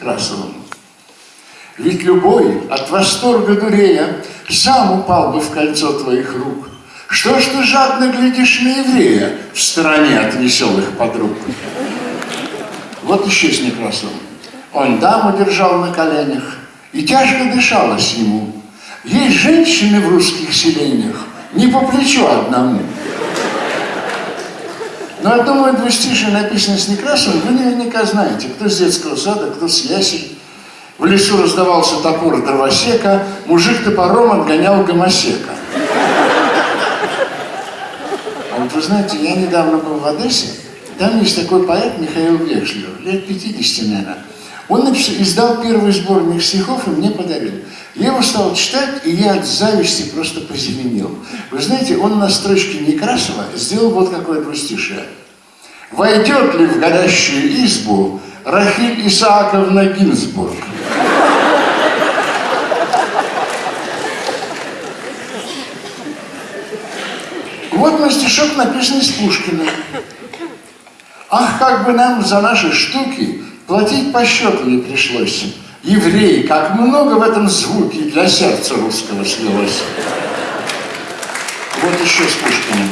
Красовым. Ведь любой от восторга дурея сам упал бы в кольцо твоих рук. Что ж ты жадно глядишь на еврея в стороне от веселых подруг? Вот еще с Некрасовым. Он даму держал на коленях, и тяжко дышалось ему. Есть женщины в русских селениях, не по плечу одному. Но одно мое двустишие написано с Некрасовым, вы наверняка знаете, кто с детского сада, кто с ясель. В лесу раздавался топор дровосека, мужик топором отгонял гомосека. А вот вы знаете, я недавно был в Одессе, там есть такой поэт Михаил Векшлер, лет 50, наверное. Он издал первый сборник стихов и мне подарил. Я его стал читать, и я от зависти просто позеленел. Вы знаете, он на строчке Некрасова сделал вот какое двустишее. «Войдет ли в горящую избу Рахиль Исааковна Гинзбург?» Вот мой стишок написан из Пушкина. Ах, как бы нам за наши штуки платить по счету не пришлось. Евреи, как много в этом звуке для сердца русского слилось. Вот еще с Пушкиным.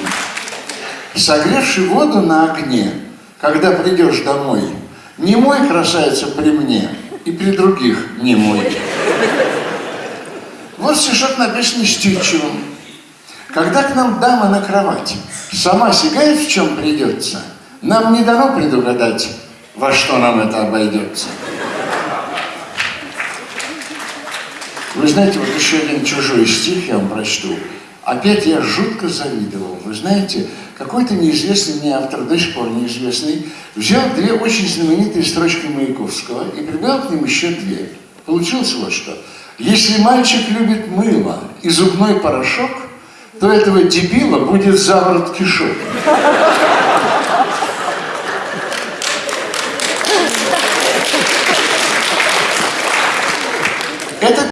Согревший воду на огне, когда придешь домой, не мой красавица при мне, и при других не мой. Вот стишок написан Стючевым. Когда к нам дама на кровать сама сигает, в чем придется, нам не дано предугадать, во что нам это обойдется. Вы знаете, вот еще один чужой стих я вам прочту. Опять я жутко завидовал. Вы знаете, какой-то неизвестный мне автор, до сих пор неизвестный, взял две очень знаменитые строчки Маяковского и прибавил к ним еще две. Получилось вот что. Если мальчик любит мыло и зубной порошок, то этого дебила будет заворот кишок. Это